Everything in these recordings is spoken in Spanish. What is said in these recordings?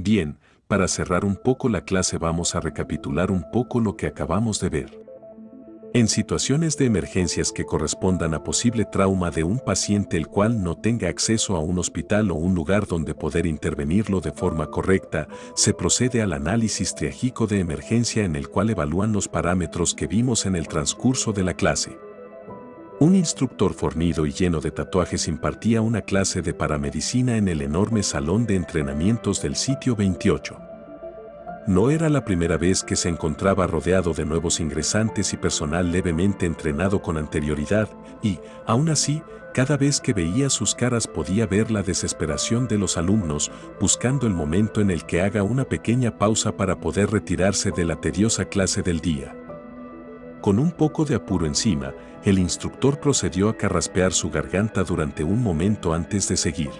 Bien, para cerrar un poco la clase vamos a recapitular un poco lo que acabamos de ver. En situaciones de emergencias que correspondan a posible trauma de un paciente el cual no tenga acceso a un hospital o un lugar donde poder intervenirlo de forma correcta, se procede al análisis triágico de emergencia en el cual evalúan los parámetros que vimos en el transcurso de la clase. Un instructor fornido y lleno de tatuajes impartía una clase de paramedicina en el enorme salón de entrenamientos del sitio 28. No era la primera vez que se encontraba rodeado de nuevos ingresantes y personal levemente entrenado con anterioridad, y, aún así, cada vez que veía sus caras podía ver la desesperación de los alumnos, buscando el momento en el que haga una pequeña pausa para poder retirarse de la tediosa clase del día. Con un poco de apuro encima, el instructor procedió a carraspear su garganta durante un momento antes de seguir.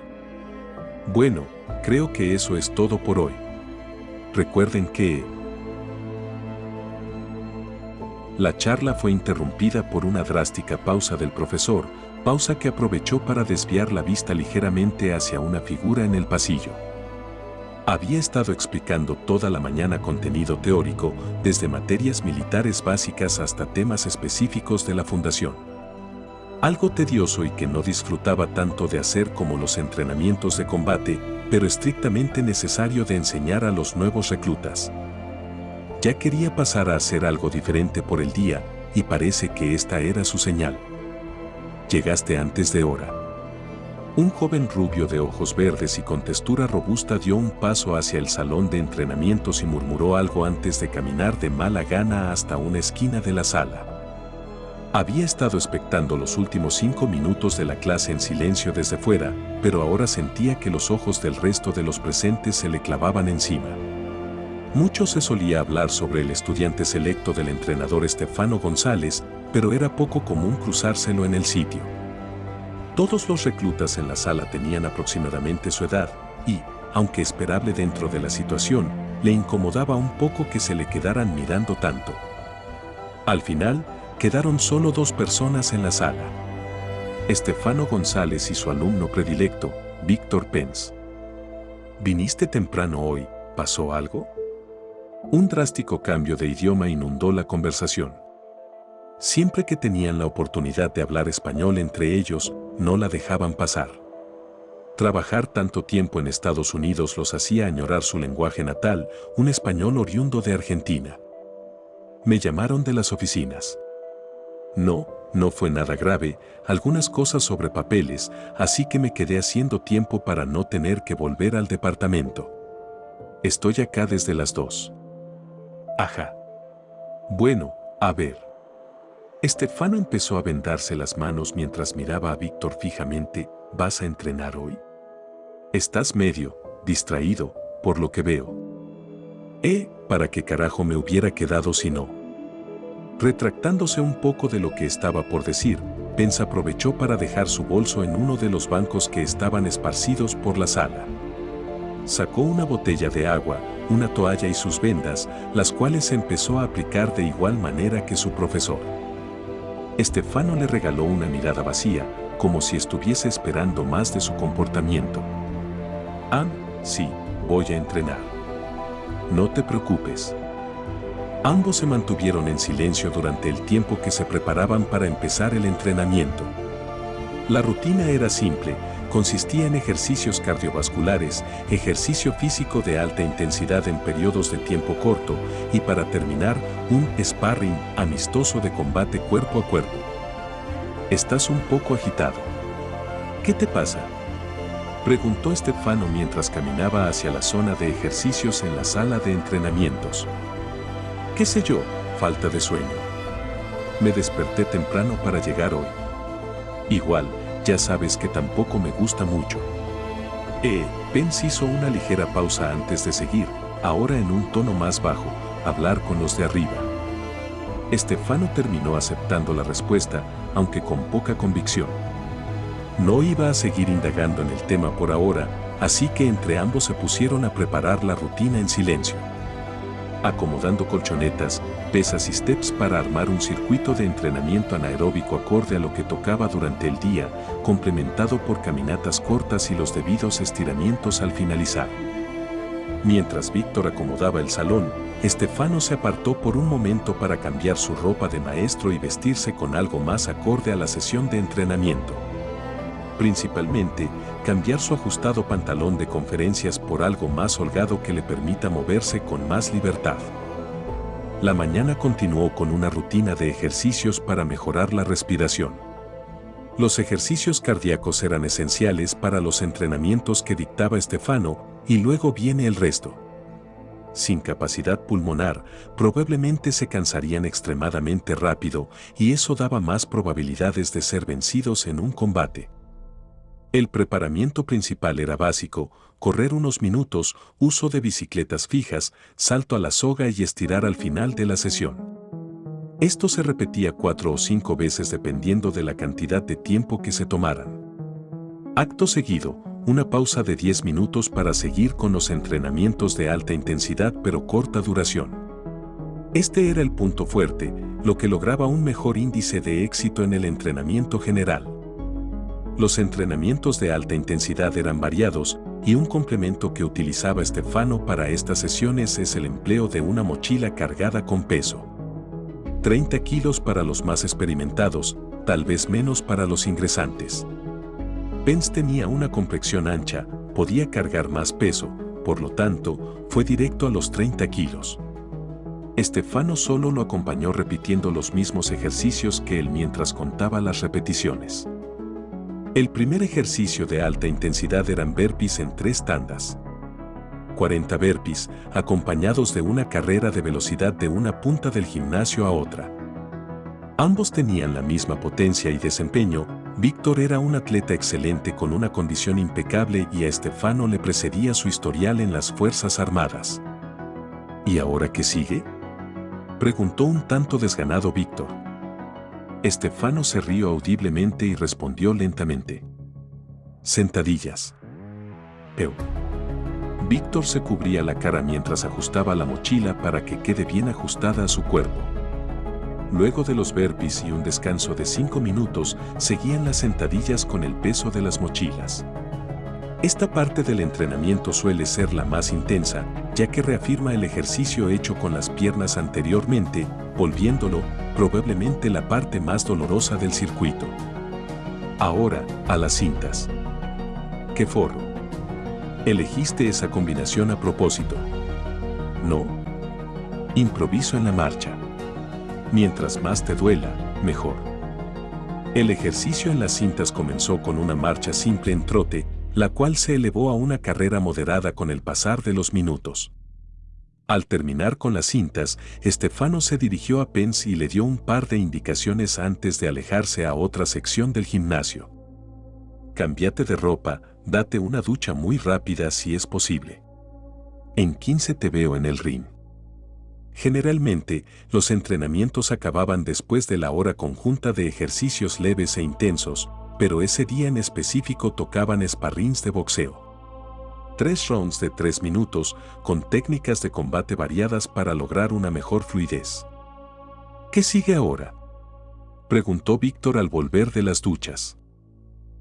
Bueno, creo que eso es todo por hoy. Recuerden que la charla fue interrumpida por una drástica pausa del profesor, pausa que aprovechó para desviar la vista ligeramente hacia una figura en el pasillo. Había estado explicando toda la mañana contenido teórico, desde materias militares básicas hasta temas específicos de la fundación. Algo tedioso y que no disfrutaba tanto de hacer como los entrenamientos de combate, pero estrictamente necesario de enseñar a los nuevos reclutas. Ya quería pasar a hacer algo diferente por el día, y parece que esta era su señal. Llegaste antes de hora. Un joven rubio de ojos verdes y con textura robusta dio un paso hacia el salón de entrenamientos y murmuró algo antes de caminar de mala gana hasta una esquina de la sala. Había estado expectando los últimos cinco minutos de la clase en silencio desde fuera, pero ahora sentía que los ojos del resto de los presentes se le clavaban encima. Mucho se solía hablar sobre el estudiante selecto del entrenador Estefano González, pero era poco común cruzárselo en el sitio. Todos los reclutas en la sala tenían aproximadamente su edad y, aunque esperable dentro de la situación, le incomodaba un poco que se le quedaran mirando tanto. Al final, quedaron solo dos personas en la sala. Estefano González y su alumno predilecto, Víctor Pence. ¿Viniste temprano hoy? ¿Pasó algo? Un drástico cambio de idioma inundó la conversación. Siempre que tenían la oportunidad de hablar español entre ellos, no la dejaban pasar. Trabajar tanto tiempo en Estados Unidos los hacía añorar su lenguaje natal, un español oriundo de Argentina. Me llamaron de las oficinas. No, no fue nada grave, algunas cosas sobre papeles, así que me quedé haciendo tiempo para no tener que volver al departamento. Estoy acá desde las dos. Ajá. Bueno, a ver. Estefano empezó a vendarse las manos mientras miraba a Víctor fijamente. ¿Vas a entrenar hoy? Estás medio, distraído, por lo que veo. Eh, ¿para qué carajo me hubiera quedado si no? Retractándose un poco de lo que estaba por decir, Pence aprovechó para dejar su bolso en uno de los bancos que estaban esparcidos por la sala. Sacó una botella de agua, una toalla y sus vendas, las cuales empezó a aplicar de igual manera que su profesor. Estefano le regaló una mirada vacía, como si estuviese esperando más de su comportamiento. Ah, sí, voy a entrenar. No te preocupes. Ambos se mantuvieron en silencio durante el tiempo que se preparaban para empezar el entrenamiento. La rutina era simple, consistía en ejercicios cardiovasculares, ejercicio físico de alta intensidad en periodos de tiempo corto y para terminar, un sparring amistoso de combate cuerpo a cuerpo. Estás un poco agitado. ¿Qué te pasa? Preguntó Estefano mientras caminaba hacia la zona de ejercicios en la sala de entrenamientos. ¿Qué sé yo? Falta de sueño. Me desperté temprano para llegar hoy. Igual, ya sabes que tampoco me gusta mucho. Eh, Pence hizo una ligera pausa antes de seguir, ahora en un tono más bajo, hablar con los de arriba. Estefano terminó aceptando la respuesta, aunque con poca convicción. No iba a seguir indagando en el tema por ahora, así que entre ambos se pusieron a preparar la rutina en silencio acomodando colchonetas, pesas y steps para armar un circuito de entrenamiento anaeróbico acorde a lo que tocaba durante el día, complementado por caminatas cortas y los debidos estiramientos al finalizar. Mientras Víctor acomodaba el salón, Estefano se apartó por un momento para cambiar su ropa de maestro y vestirse con algo más acorde a la sesión de entrenamiento. Principalmente, cambiar su ajustado pantalón de conferencias por algo más holgado que le permita moverse con más libertad. La mañana continuó con una rutina de ejercicios para mejorar la respiración. Los ejercicios cardíacos eran esenciales para los entrenamientos que dictaba Estefano y luego viene el resto. Sin capacidad pulmonar, probablemente se cansarían extremadamente rápido y eso daba más probabilidades de ser vencidos en un combate. El preparamiento principal era básico, correr unos minutos, uso de bicicletas fijas, salto a la soga y estirar al final de la sesión. Esto se repetía cuatro o cinco veces dependiendo de la cantidad de tiempo que se tomaran. Acto seguido, una pausa de 10 minutos para seguir con los entrenamientos de alta intensidad pero corta duración. Este era el punto fuerte, lo que lograba un mejor índice de éxito en el entrenamiento general. Los entrenamientos de alta intensidad eran variados y un complemento que utilizaba Estefano para estas sesiones es el empleo de una mochila cargada con peso. 30 kilos para los más experimentados, tal vez menos para los ingresantes. Pence tenía una complexión ancha, podía cargar más peso, por lo tanto, fue directo a los 30 kilos. Estefano solo lo acompañó repitiendo los mismos ejercicios que él mientras contaba las repeticiones. El primer ejercicio de alta intensidad eran burpees en tres tandas. 40 burpees, acompañados de una carrera de velocidad de una punta del gimnasio a otra. Ambos tenían la misma potencia y desempeño, Víctor era un atleta excelente con una condición impecable y a Estefano le precedía su historial en las Fuerzas Armadas. ¿Y ahora qué sigue? Preguntó un tanto desganado Víctor. Estefano se rió audiblemente y respondió lentamente. Sentadillas. Eu. Víctor se cubría la cara mientras ajustaba la mochila para que quede bien ajustada a su cuerpo. Luego de los burpees y un descanso de 5 minutos, seguían las sentadillas con el peso de las mochilas. Esta parte del entrenamiento suele ser la más intensa, ya que reafirma el ejercicio hecho con las piernas anteriormente, volviéndolo probablemente la parte más dolorosa del circuito. Ahora, a las cintas. ¡Qué forro! Elegiste esa combinación a propósito. No. Improviso en la marcha. Mientras más te duela, mejor. El ejercicio en las cintas comenzó con una marcha simple en trote, la cual se elevó a una carrera moderada con el pasar de los minutos. Al terminar con las cintas, Estefano se dirigió a Pence y le dio un par de indicaciones antes de alejarse a otra sección del gimnasio. Cámbiate de ropa, date una ducha muy rápida si es posible. En 15 te veo en el ring. Generalmente, los entrenamientos acababan después de la hora conjunta de ejercicios leves e intensos, pero ese día en específico tocaban sparrings de boxeo tres rounds de tres minutos con técnicas de combate variadas para lograr una mejor fluidez. ¿Qué sigue ahora? Preguntó Víctor al volver de las duchas.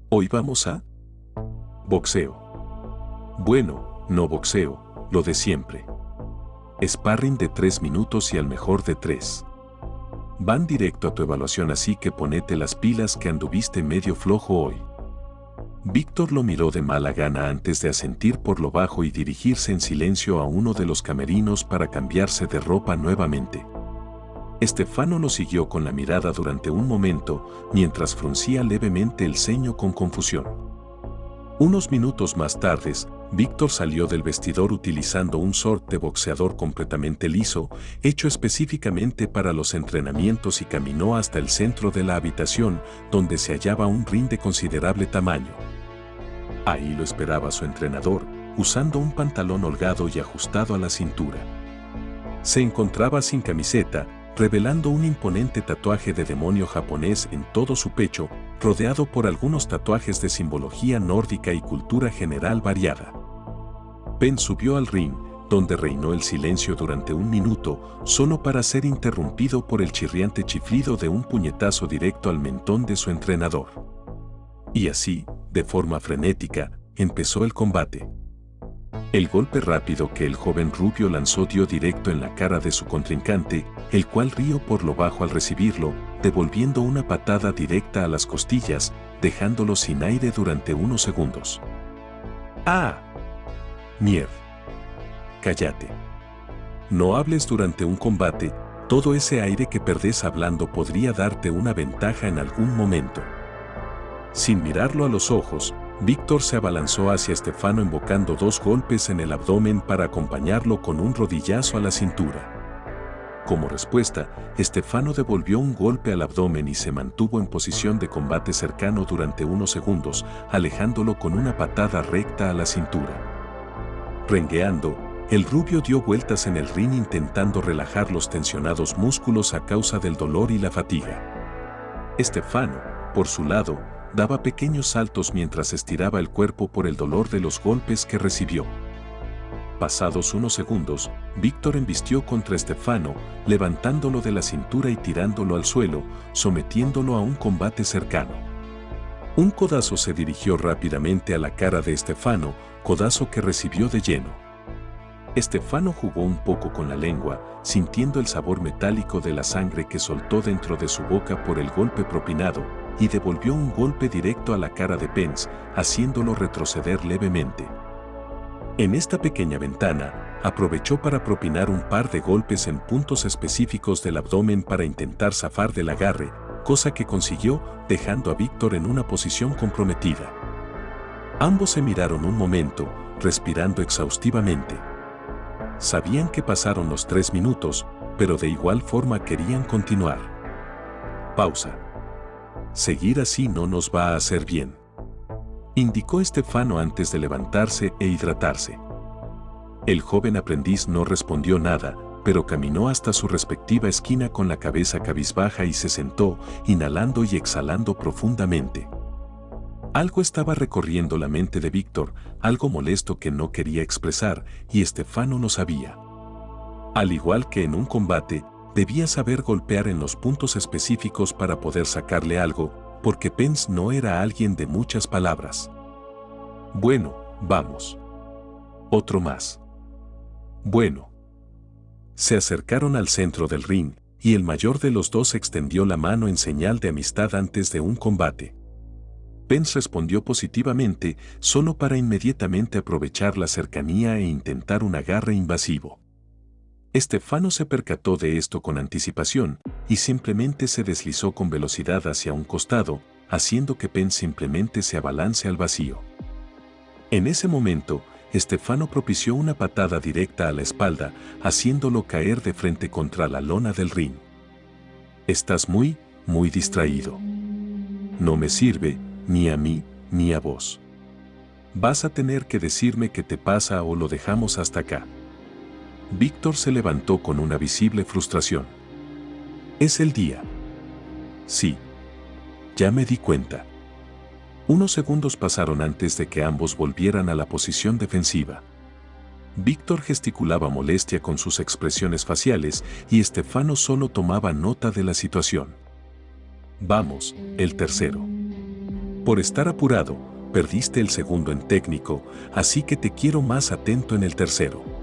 Hoy vamos a... Boxeo. Bueno, no boxeo, lo de siempre. Sparring de tres minutos y al mejor de tres. Van directo a tu evaluación así que ponete las pilas que anduviste medio flojo hoy. Víctor lo miró de mala gana antes de asentir por lo bajo y dirigirse en silencio a uno de los camerinos para cambiarse de ropa nuevamente. Estefano lo siguió con la mirada durante un momento, mientras fruncía levemente el ceño con confusión. Unos minutos más tarde, Víctor salió del vestidor utilizando un short de boxeador completamente liso, hecho específicamente para los entrenamientos y caminó hasta el centro de la habitación, donde se hallaba un ring de considerable tamaño. Ahí lo esperaba su entrenador, usando un pantalón holgado y ajustado a la cintura. Se encontraba sin camiseta, revelando un imponente tatuaje de demonio japonés en todo su pecho, rodeado por algunos tatuajes de simbología nórdica y cultura general variada. Ben subió al ring, donde reinó el silencio durante un minuto, solo para ser interrumpido por el chirriante chiflido de un puñetazo directo al mentón de su entrenador. Y así, de forma frenética, empezó el combate. El golpe rápido que el joven rubio lanzó dio directo en la cara de su contrincante, el cual rió por lo bajo al recibirlo, devolviendo una patada directa a las costillas, dejándolo sin aire durante unos segundos. ¡Ah! Mier. Cállate. No hables durante un combate, todo ese aire que perdés hablando podría darte una ventaja en algún momento. Sin mirarlo a los ojos, Víctor se abalanzó hacia Estefano invocando dos golpes en el abdomen para acompañarlo con un rodillazo a la cintura. Como respuesta, Estefano devolvió un golpe al abdomen y se mantuvo en posición de combate cercano durante unos segundos, alejándolo con una patada recta a la cintura. Rengueando, el rubio dio vueltas en el ring intentando relajar los tensionados músculos a causa del dolor y la fatiga. Estefano, por su lado, daba pequeños saltos mientras estiraba el cuerpo por el dolor de los golpes que recibió. Pasados unos segundos, Víctor embistió contra Estefano, levantándolo de la cintura y tirándolo al suelo, sometiéndolo a un combate cercano. Un codazo se dirigió rápidamente a la cara de Estefano, codazo que recibió de lleno. Estefano jugó un poco con la lengua, sintiendo el sabor metálico de la sangre que soltó dentro de su boca por el golpe propinado, y devolvió un golpe directo a la cara de Pence, haciéndolo retroceder levemente. En esta pequeña ventana, aprovechó para propinar un par de golpes en puntos específicos del abdomen para intentar zafar del agarre, cosa que consiguió dejando a Víctor en una posición comprometida. Ambos se miraron un momento, respirando exhaustivamente. Sabían que pasaron los tres minutos, pero de igual forma querían continuar. Pausa. Seguir así no nos va a hacer bien. Indicó Estefano antes de levantarse e hidratarse. El joven aprendiz no respondió nada, pero caminó hasta su respectiva esquina con la cabeza cabizbaja y se sentó, inhalando y exhalando profundamente. Algo estaba recorriendo la mente de Víctor, algo molesto que no quería expresar, y Estefano no sabía. Al igual que en un combate, Debía saber golpear en los puntos específicos para poder sacarle algo, porque Pence no era alguien de muchas palabras. Bueno, vamos. Otro más. Bueno. Se acercaron al centro del ring, y el mayor de los dos extendió la mano en señal de amistad antes de un combate. Pence respondió positivamente, solo para inmediatamente aprovechar la cercanía e intentar un agarre invasivo. Estefano se percató de esto con anticipación y simplemente se deslizó con velocidad hacia un costado, haciendo que Penn simplemente se abalance al vacío. En ese momento, Estefano propició una patada directa a la espalda, haciéndolo caer de frente contra la lona del ring. Estás muy, muy distraído. No me sirve, ni a mí, ni a vos. Vas a tener que decirme qué te pasa o lo dejamos hasta acá. Víctor se levantó con una visible frustración. Es el día. Sí. Ya me di cuenta. Unos segundos pasaron antes de que ambos volvieran a la posición defensiva. Víctor gesticulaba molestia con sus expresiones faciales y Estefano solo tomaba nota de la situación. Vamos, el tercero. Por estar apurado, perdiste el segundo en técnico, así que te quiero más atento en el tercero.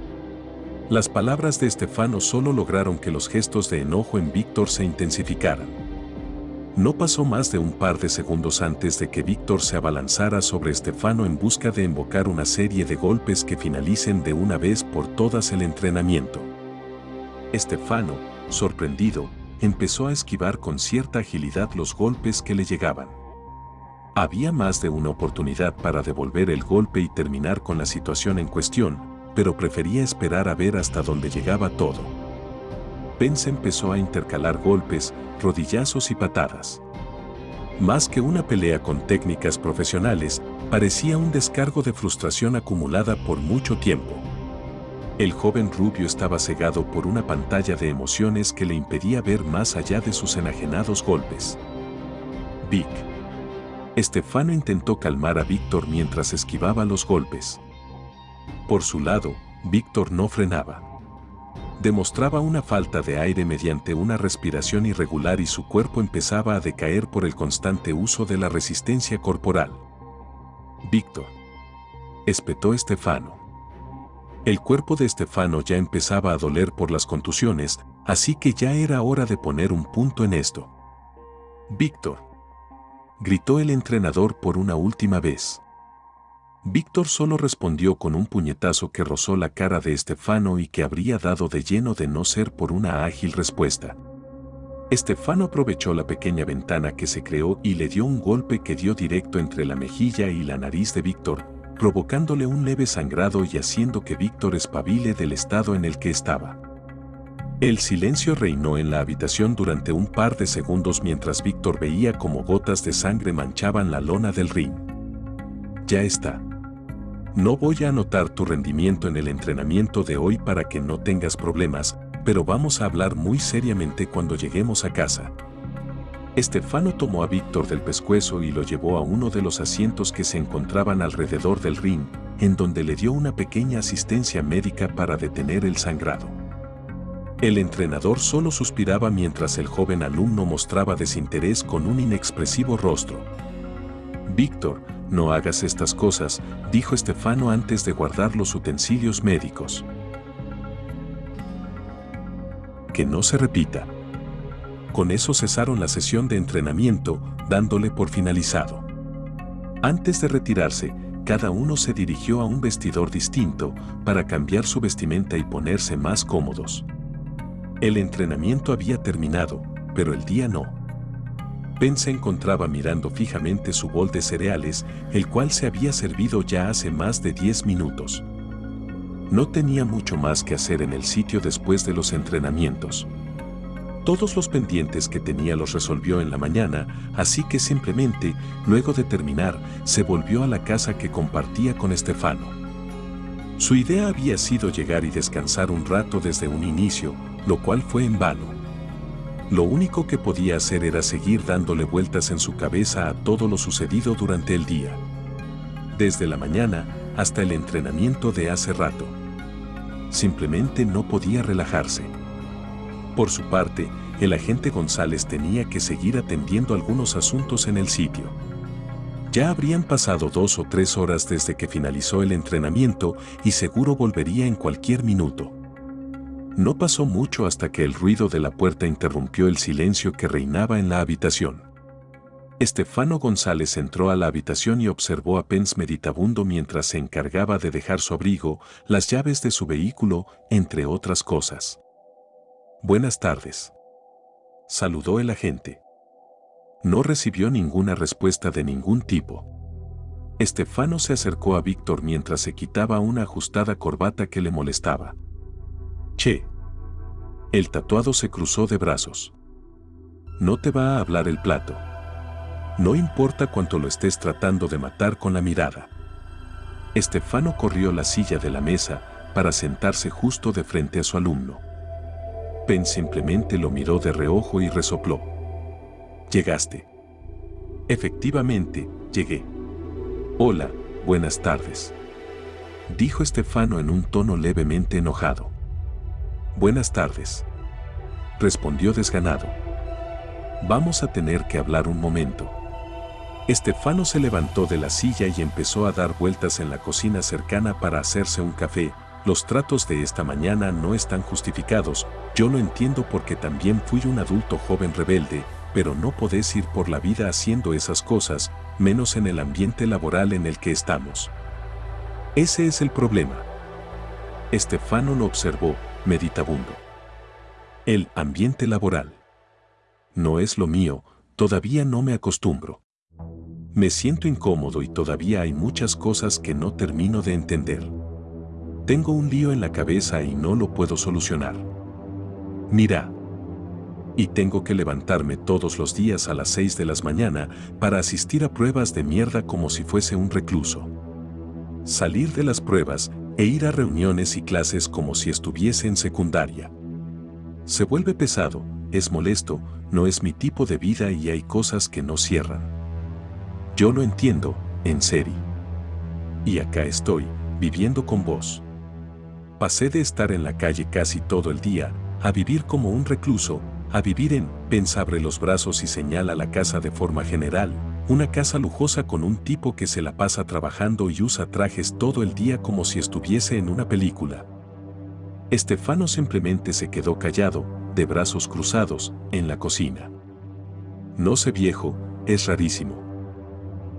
Las palabras de Estefano solo lograron que los gestos de enojo en Víctor se intensificaran. No pasó más de un par de segundos antes de que Víctor se abalanzara sobre Estefano en busca de invocar una serie de golpes que finalicen de una vez por todas el entrenamiento. Estefano, sorprendido, empezó a esquivar con cierta agilidad los golpes que le llegaban. Había más de una oportunidad para devolver el golpe y terminar con la situación en cuestión, pero prefería esperar a ver hasta dónde llegaba todo. Pence empezó a intercalar golpes, rodillazos y patadas. Más que una pelea con técnicas profesionales, parecía un descargo de frustración acumulada por mucho tiempo. El joven rubio estaba cegado por una pantalla de emociones que le impedía ver más allá de sus enajenados golpes. Vic. Estefano intentó calmar a Víctor mientras esquivaba los golpes. Por su lado, Víctor no frenaba. Demostraba una falta de aire mediante una respiración irregular y su cuerpo empezaba a decaer por el constante uso de la resistencia corporal. Víctor. Espetó Estefano. El cuerpo de Estefano ya empezaba a doler por las contusiones, así que ya era hora de poner un punto en esto. Víctor. Gritó el entrenador por una última vez. Víctor solo respondió con un puñetazo que rozó la cara de Estefano y que habría dado de lleno de no ser por una ágil respuesta. Estefano aprovechó la pequeña ventana que se creó y le dio un golpe que dio directo entre la mejilla y la nariz de Víctor, provocándole un leve sangrado y haciendo que Víctor espabile del estado en el que estaba. El silencio reinó en la habitación durante un par de segundos mientras Víctor veía como gotas de sangre manchaban la lona del ring. Ya está. No voy a anotar tu rendimiento en el entrenamiento de hoy para que no tengas problemas, pero vamos a hablar muy seriamente cuando lleguemos a casa. Estefano tomó a Víctor del pescuezo y lo llevó a uno de los asientos que se encontraban alrededor del ring, en donde le dio una pequeña asistencia médica para detener el sangrado. El entrenador solo suspiraba mientras el joven alumno mostraba desinterés con un inexpresivo rostro. Víctor, no hagas estas cosas, dijo Estefano antes de guardar los utensilios médicos. Que no se repita. Con eso cesaron la sesión de entrenamiento, dándole por finalizado. Antes de retirarse, cada uno se dirigió a un vestidor distinto para cambiar su vestimenta y ponerse más cómodos. El entrenamiento había terminado, pero el día no. Ben se encontraba mirando fijamente su bol de cereales, el cual se había servido ya hace más de 10 minutos. No tenía mucho más que hacer en el sitio después de los entrenamientos. Todos los pendientes que tenía los resolvió en la mañana, así que simplemente, luego de terminar, se volvió a la casa que compartía con Estefano. Su idea había sido llegar y descansar un rato desde un inicio, lo cual fue en vano. Lo único que podía hacer era seguir dándole vueltas en su cabeza a todo lo sucedido durante el día. Desde la mañana hasta el entrenamiento de hace rato. Simplemente no podía relajarse. Por su parte, el agente González tenía que seguir atendiendo algunos asuntos en el sitio. Ya habrían pasado dos o tres horas desde que finalizó el entrenamiento y seguro volvería en cualquier minuto. No pasó mucho hasta que el ruido de la puerta interrumpió el silencio que reinaba en la habitación. Estefano González entró a la habitación y observó a Pence meditabundo mientras se encargaba de dejar su abrigo, las llaves de su vehículo, entre otras cosas. Buenas tardes. Saludó el agente. No recibió ninguna respuesta de ningún tipo. Estefano se acercó a Víctor mientras se quitaba una ajustada corbata que le molestaba. Che. El tatuado se cruzó de brazos. No te va a hablar el plato. No importa cuánto lo estés tratando de matar con la mirada. Estefano corrió la silla de la mesa para sentarse justo de frente a su alumno. Pen simplemente lo miró de reojo y resopló. Llegaste. Efectivamente, llegué. Hola, buenas tardes. Dijo Estefano en un tono levemente enojado. Buenas tardes. Respondió desganado. Vamos a tener que hablar un momento. Estefano se levantó de la silla y empezó a dar vueltas en la cocina cercana para hacerse un café. Los tratos de esta mañana no están justificados, yo lo entiendo porque también fui un adulto joven rebelde, pero no podés ir por la vida haciendo esas cosas, menos en el ambiente laboral en el que estamos. Ese es el problema. Estefano lo observó, meditabundo. El ambiente laboral. No es lo mío, todavía no me acostumbro. Me siento incómodo y todavía hay muchas cosas que no termino de entender. Tengo un lío en la cabeza y no lo puedo solucionar. Mira. Y tengo que levantarme todos los días a las 6 de la mañana para asistir a pruebas de mierda como si fuese un recluso. Salir de las pruebas e ir a reuniones y clases como si estuviese en secundaria. Se vuelve pesado, es molesto, no es mi tipo de vida y hay cosas que no cierran. Yo lo entiendo, en serio. Y acá estoy, viviendo con vos. Pasé de estar en la calle casi todo el día, a vivir como un recluso, a vivir en, pensabre los brazos y señala la casa de forma general, una casa lujosa con un tipo que se la pasa trabajando y usa trajes todo el día como si estuviese en una película. Estefano simplemente se quedó callado, de brazos cruzados, en la cocina. No sé viejo, es rarísimo.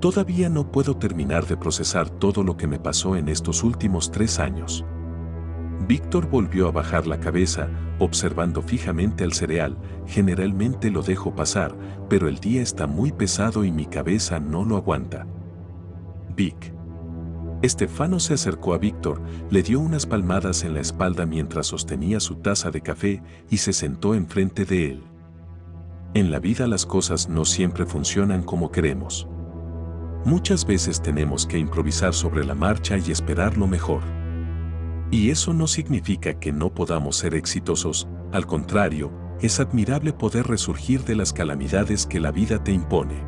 Todavía no puedo terminar de procesar todo lo que me pasó en estos últimos tres años. Víctor volvió a bajar la cabeza, observando fijamente al cereal. Generalmente lo dejo pasar, pero el día está muy pesado y mi cabeza no lo aguanta. Vic. Estefano se acercó a Víctor, le dio unas palmadas en la espalda mientras sostenía su taza de café y se sentó enfrente de él. En la vida las cosas no siempre funcionan como queremos. Muchas veces tenemos que improvisar sobre la marcha y esperar lo mejor. Y eso no significa que no podamos ser exitosos, al contrario, es admirable poder resurgir de las calamidades que la vida te impone.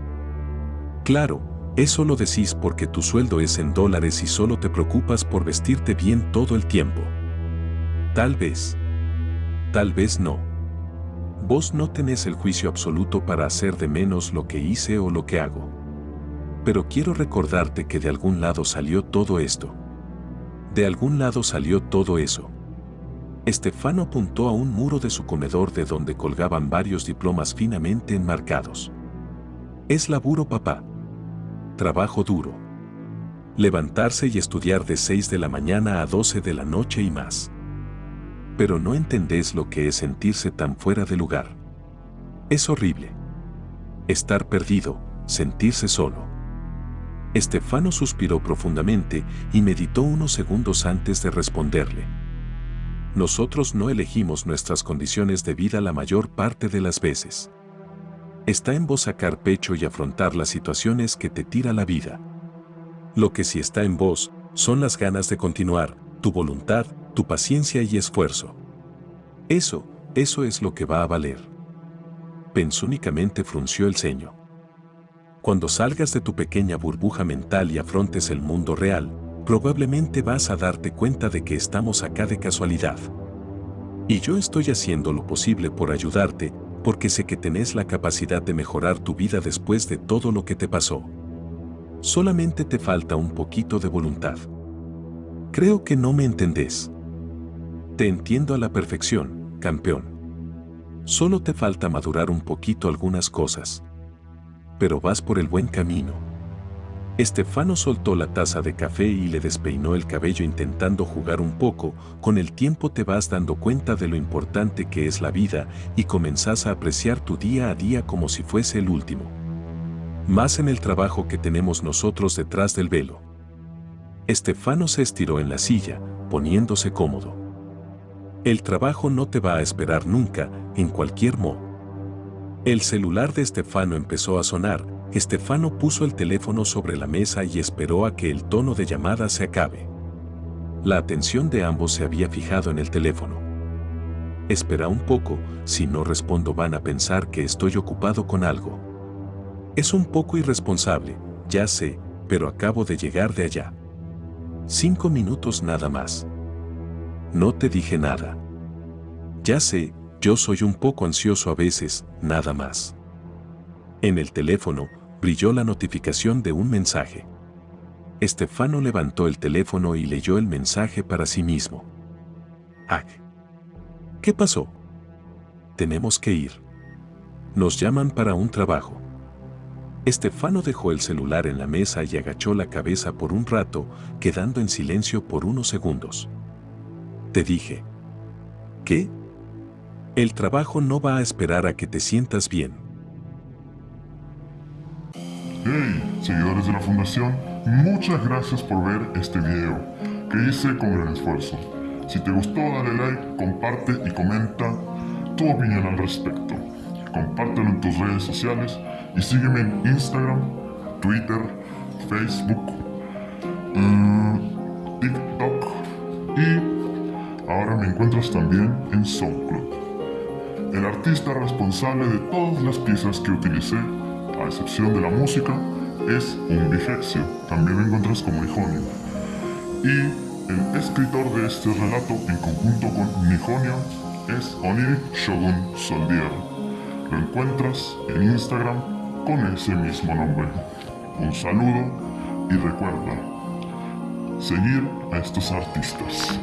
Claro, eso lo decís porque tu sueldo es en dólares y solo te preocupas por vestirte bien todo el tiempo. Tal vez. Tal vez no. Vos no tenés el juicio absoluto para hacer de menos lo que hice o lo que hago. Pero quiero recordarte que de algún lado salió todo esto. De algún lado salió todo eso. Estefano apuntó a un muro de su comedor de donde colgaban varios diplomas finamente enmarcados. Es laburo papá. Trabajo duro. Levantarse y estudiar de 6 de la mañana a 12 de la noche y más. Pero no entendés lo que es sentirse tan fuera de lugar. Es horrible. Estar perdido, sentirse solo. Estefano suspiró profundamente y meditó unos segundos antes de responderle. Nosotros no elegimos nuestras condiciones de vida la mayor parte de las veces. Está en vos sacar pecho y afrontar las situaciones que te tira la vida. Lo que sí está en vos son las ganas de continuar, tu voluntad, tu paciencia y esfuerzo. Eso, eso es lo que va a valer. Pensó únicamente frunció el ceño. Cuando salgas de tu pequeña burbuja mental y afrontes el mundo real, probablemente vas a darte cuenta de que estamos acá de casualidad. Y yo estoy haciendo lo posible por ayudarte, porque sé que tenés la capacidad de mejorar tu vida después de todo lo que te pasó. Solamente te falta un poquito de voluntad. Creo que no me entendés. Te entiendo a la perfección, campeón. Solo te falta madurar un poquito algunas cosas pero vas por el buen camino. Estefano soltó la taza de café y le despeinó el cabello intentando jugar un poco, con el tiempo te vas dando cuenta de lo importante que es la vida y comenzás a apreciar tu día a día como si fuese el último. Más en el trabajo que tenemos nosotros detrás del velo. Estefano se estiró en la silla, poniéndose cómodo. El trabajo no te va a esperar nunca, en cualquier modo. El celular de Estefano empezó a sonar, Estefano puso el teléfono sobre la mesa y esperó a que el tono de llamada se acabe. La atención de ambos se había fijado en el teléfono. Espera un poco, si no respondo van a pensar que estoy ocupado con algo. Es un poco irresponsable, ya sé, pero acabo de llegar de allá. Cinco minutos nada más. No te dije nada. Ya sé, yo soy un poco ansioso a veces, nada más. En el teléfono, brilló la notificación de un mensaje. Estefano levantó el teléfono y leyó el mensaje para sí mismo. ¡Ah! ¿Qué pasó? Tenemos que ir. Nos llaman para un trabajo. Estefano dejó el celular en la mesa y agachó la cabeza por un rato, quedando en silencio por unos segundos. Te dije. ¿Qué? El trabajo no va a esperar a que te sientas bien. Hey, seguidores de la Fundación, muchas gracias por ver este video, que hice con gran esfuerzo. Si te gustó, dale like, comparte y comenta tu opinión al respecto. Compártelo en tus redes sociales y sígueme en Instagram, Twitter, Facebook, mm, TikTok y ahora me encuentras también en SoundCloud. El artista responsable de todas las piezas que utilicé, a excepción de la música, es un bifexio, también lo encuentras como Nijonio. Y el escritor de este relato en conjunto con Nijonio es Oniri Shogun Soldier. Lo encuentras en Instagram con ese mismo nombre. Un saludo y recuerda, seguir a estos artistas.